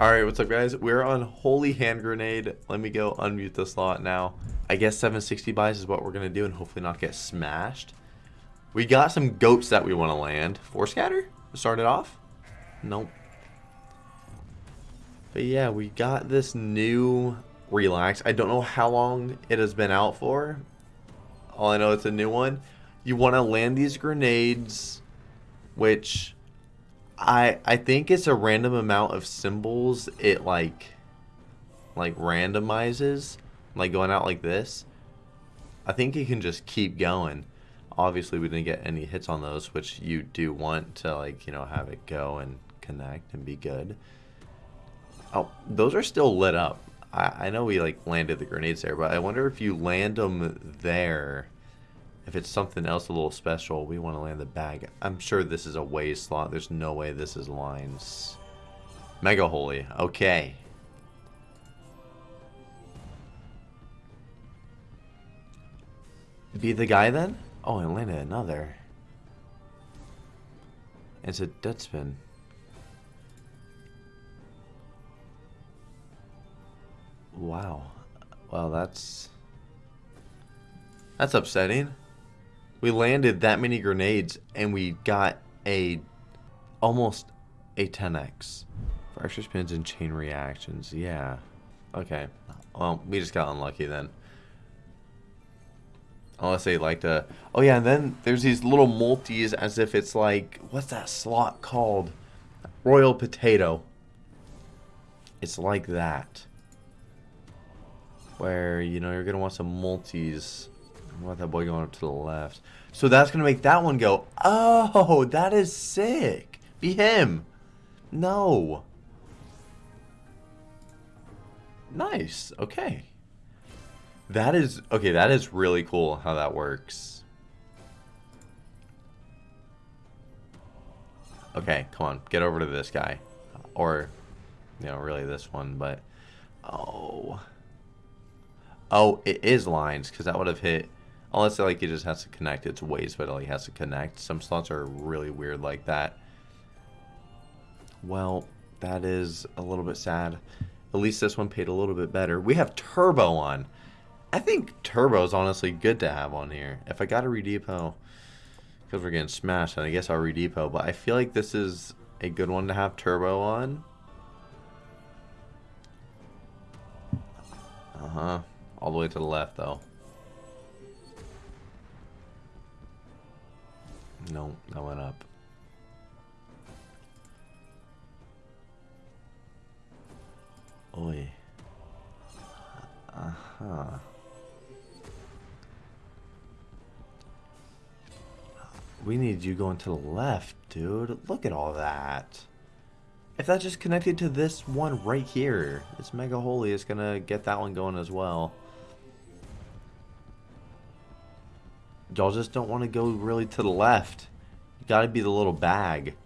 Alright, what's up guys? We're on Holy Hand Grenade. Let me go unmute the slot now. I guess 760 buys is what we're to do and hopefully not get smashed. We got some goats that we want to land. Four scatter? Start it off? Nope. But yeah, we got this new relax. I don't know how long it has been out for. All I know it's a new one. You want to land these grenades, which I I think it's a random amount of symbols it like like randomizes like going out like this. I think you can just keep going. Obviously we didn't get any hits on those, which you do want to like, you know, have it go and connect and be good. Oh, those are still lit up. I, I know we like landed the grenades there, but I wonder if you land them there if it's something else a little special, we want to land the bag. I'm sure this is a way slot. There's no way this is lines. Mega Holy. Okay. Be the guy then? Oh, I landed another. It's a dead spin. Wow. Well, that's... That's upsetting. We landed that many grenades and we got a almost a 10x for extra spins and chain reactions. Yeah. Okay. Well, we just got unlucky then. Unless they like to... Oh yeah, and then there's these little multis as if it's like... What's that slot called? Royal Potato. It's like that. Where, you know, you're going to want some multis want that boy going up to the left. So that's going to make that one go, oh, that is sick. Be him. No. Nice. Okay. That is, okay, that is really cool how that works. Okay, come on. Get over to this guy. Or, you know, really this one, but... Oh. Oh, it is lines, because that would have hit Unless like it just has to connect its ways, but it like has to connect. Some slots are really weird like that. Well, that is a little bit sad. At least this one paid a little bit better. We have Turbo on. I think Turbo is honestly good to have on here. If I got a redepot, because we're getting smashed, and I guess I'll redepot. But I feel like this is a good one to have Turbo on. Uh-huh. All the way to the left, though. No, that went up. Oi. Uh-huh. We need you going to the left, dude. Look at all that. If that just connected to this one right here, this Mega Holy is going to get that one going as well. Y'all just don't want to go really to the left. You got to be the little bag.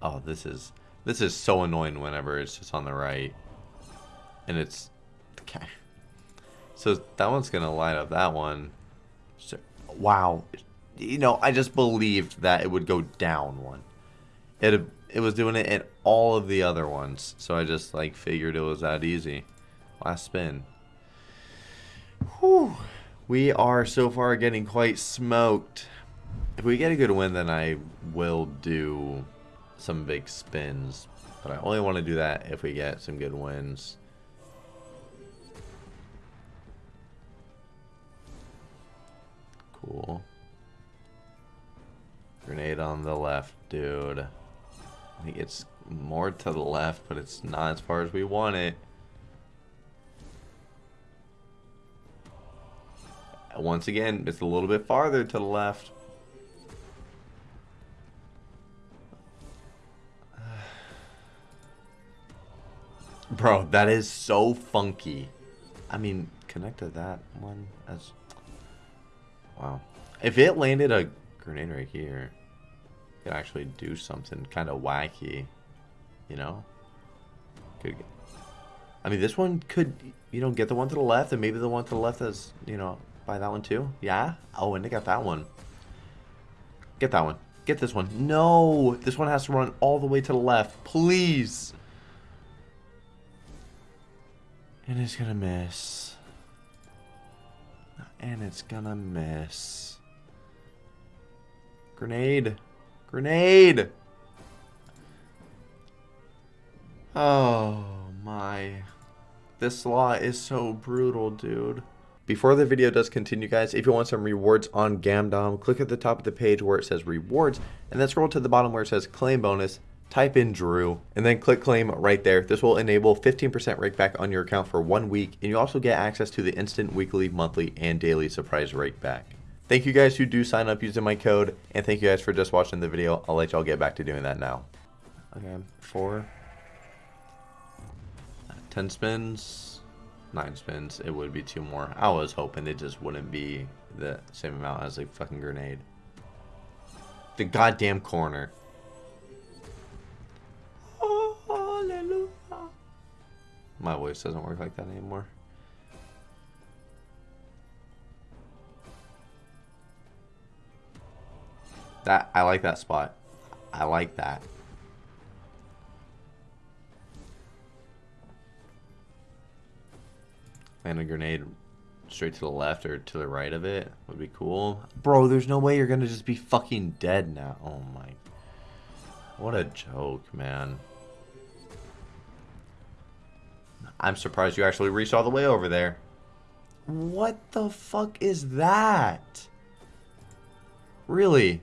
Oh, this is this is so annoying whenever it's just on the right. And it's okay. So that one's to light up that one. So, wow. You know, I just believed that it would go down one. It it was doing it in all of the other ones. So I just like figured it was that easy. Last spin. Whew. We are so far getting quite smoked. If we get a good win, then I will do some big spins. But I only want to do that if we get some good wins. Cool. Grenade on the left, dude. I think it's more to the left, but it's not as far as we want it. Once again, it's a little bit farther to the left. Bro, that is so funky. I mean, connect to that one as... Wow. If it landed a grenade right here, it could actually do something kind of wacky. You know? Could I mean, this one could, you know, get the one to the left, and maybe the one to the left has, you know, Buy that one too? Yeah? Oh, and they got that one. Get that one. Get this one. No! This one has to run all the way to the left. Please! And it's gonna miss. And it's gonna miss. Grenade. Grenade! Oh my. This slot is so brutal, dude. Before the video does continue, guys, if you want some rewards on Gamdom, click at the top of the page where it says rewards, and then scroll to the bottom where it says claim bonus, type in Drew, and then click claim right there. This will enable 15% rake back on your account for one week, and you also get access to the instant weekly, monthly, and daily surprise rake back. Thank you guys who do sign up using my code, and thank you guys for just watching the video. I'll let y'all get back to doing that now. Okay, four. 10 spins, 9 spins, it would be 2 more. I was hoping it just wouldn't be the same amount as a fucking grenade. The goddamn corner. Oh, hallelujah. My voice doesn't work like that anymore. That I like that spot. I like that. And a grenade straight to the left or to the right of it would be cool. Bro, there's no way you're to just be fucking dead now. Oh my. What a joke, man. I'm surprised you actually reached all the way over there. What the fuck is that? Really?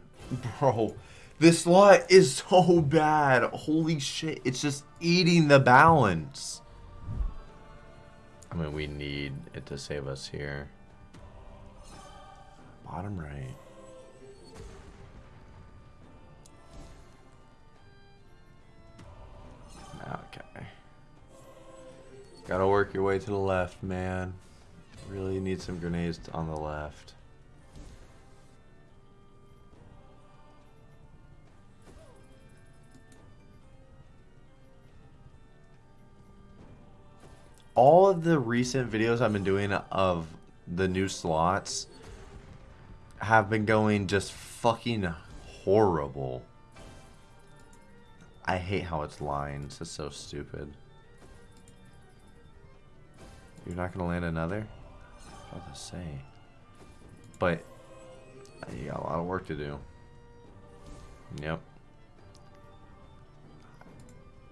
Bro, this lot is so bad. Holy shit. It's just eating the balance. I mean, we need it to save us here. Bottom right. Okay. Gotta work your way to the left, man. Really need some grenades on the left. All of the recent videos I've been doing of the new slots have been going just fucking horrible. I hate how it's lines. It's so stupid. You're not to land another? What to say? But uh, you got a lot of work to do. Yep.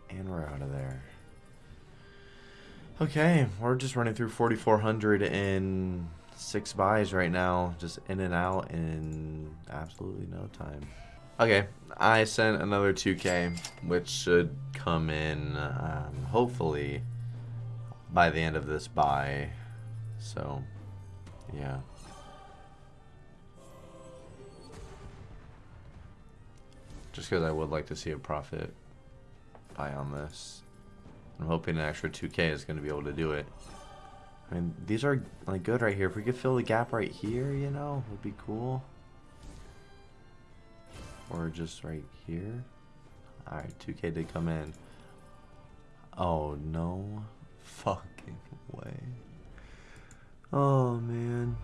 And we're out of there. Okay, we're just running through 4,400 in six buys right now, just in and out in absolutely no time. Okay, I sent another 2K, which should come in um, hopefully by the end of this buy. So, yeah. Just because I would like to see a profit buy on this. I'm hoping an extra 2k is going to be able to do it. I mean, these are like good right here. If we could fill the gap right here, you know, would be cool. Or just right here. Alright, 2k did come in. Oh, no fucking way. Oh, man.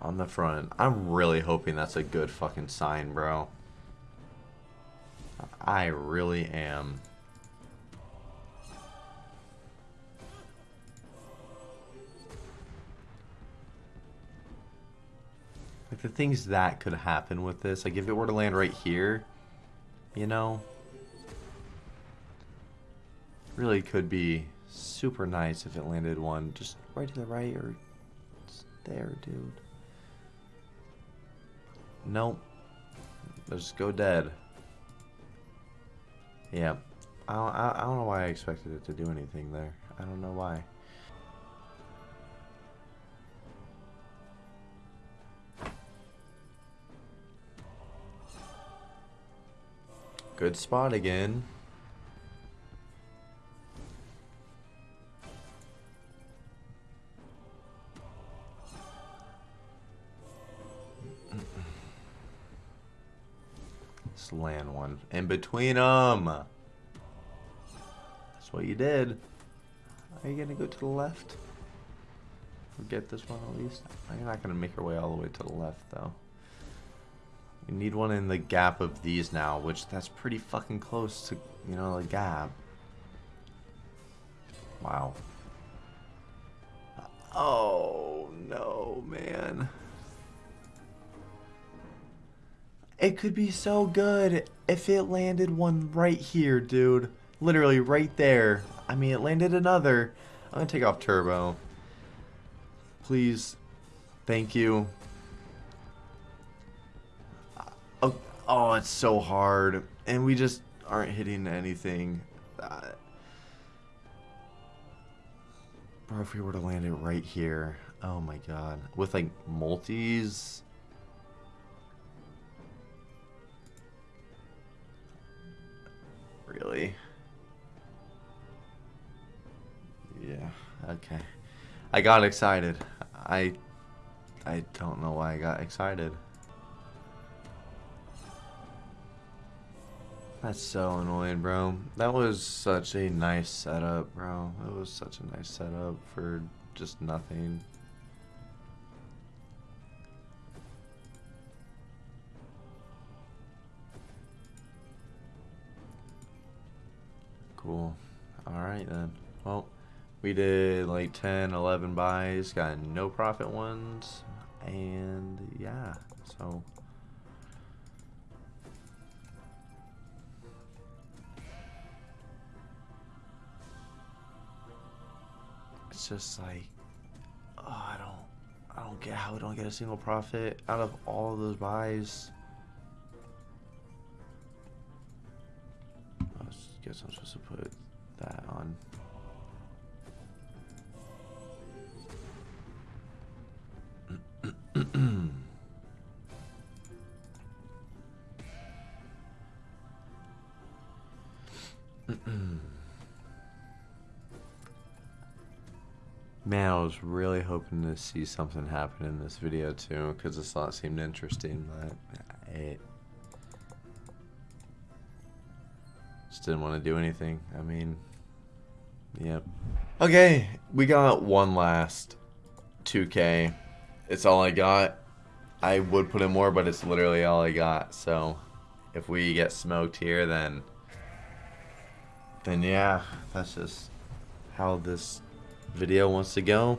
On the front. I'm really hoping that's a good fucking sign, bro. I really am. Like the things that could happen with this, like if it were to land right here, you know, really could be super nice if it landed one just right to the right or there, dude. Nope. Let's go dead. Yeah. I don't, I don't know why I expected it to do anything there. I don't know why. Good spot again. Land one in between them. That's what you did. Are you going to go to the left? Get this one at least? You're not going to make your way all the way to the left, though. We need one in the gap of these now, which that's pretty fucking close to you know, the gap. Wow. Uh, oh, no, man. It could be so good if it landed one right here, dude. Literally right there. I mean, it landed another. I'm gonna take off turbo. Please. Thank you. Oh, oh, it's so hard. And we just aren't hitting anything. Uh, bro, if we were to land it right here. Oh my god. With like multis. I got excited. I I don't know why I got excited. That's so annoying, bro. That was such a nice setup, bro. It was such a nice setup for just nothing. Cool. Alright then. Well, we did like 10, 11 buys, got no profit ones, and yeah, so... It's just like, oh, I don't, I don't get how we don't get a single profit out of all of those buys. I guess I'm supposed to put that on. Was really hoping to see something happen in this video too, because the slot seemed interesting, but it just didn't want to do anything. I mean, yep. Okay, we got one last 2K. It's all I got. I would put in more, but it's literally all I got. So, if we get smoked here, then, then yeah, that's just how this video wants to go.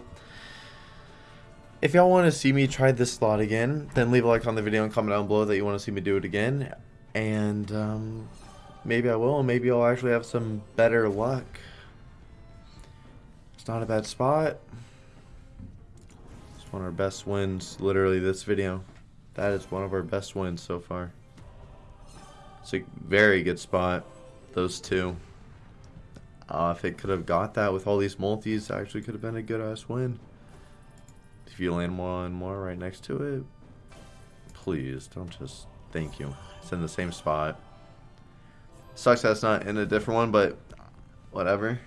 If y'all want to see me try this slot again, then leave a like on the video and comment down below that you want to see me do it again. And um, maybe I will, and maybe I'll actually have some better luck. It's not a bad spot. It's one of our best wins, literally this video. That is one of our best wins so far. It's a very good spot, those two. Uh, if it could have got that with all these multis, actually could have been a good ass win. If you land one more right next to it, please don't just thank you. It's in the same spot. Sucks that's not in a different one, but whatever.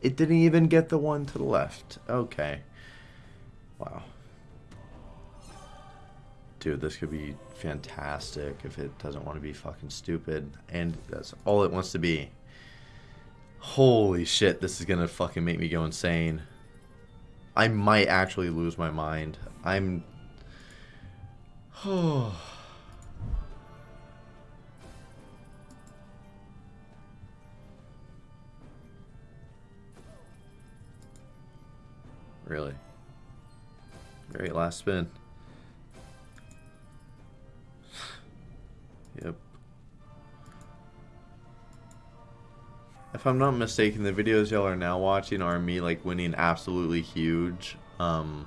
It didn't even get the one to the left. Okay. Wow. Dude, this could be fantastic if it doesn't want to be fucking stupid. And that's all it wants to be. Holy shit, this is gonna fucking make me go insane. I might actually lose my mind. I'm... Oh... really? Very last spin. If I'm not mistaken, the videos y'all are now watching are me like winning absolutely huge. Um,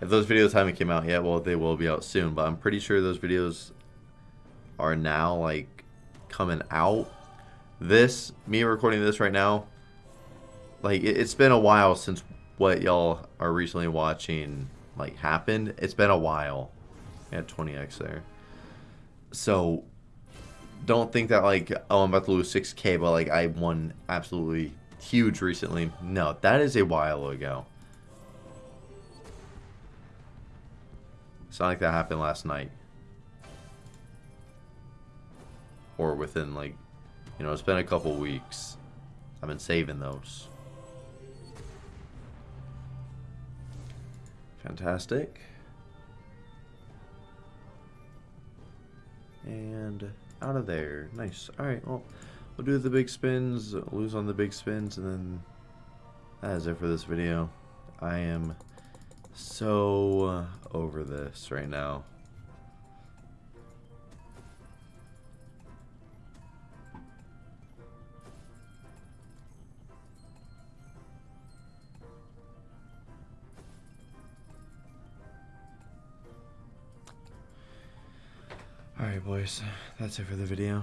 if those videos haven't came out yet, well, they will be out soon. But I'm pretty sure those videos are now like coming out. This, me recording this right now, like it, it's been a while since what y'all are recently watching like happened. It's been a while. Had 20x there. So don't think that like oh I'm about to lose 6k but like I won absolutely huge recently. No, that is a while ago. It's not like that happened last night. Or within like you know, it's been a couple weeks. I've been saving those. Fantastic. And out of there. Nice. Alright, well, we'll do the big spins, lose on the big spins, and then that is it for this video. I am so over this right now. Boys, that's it for the video.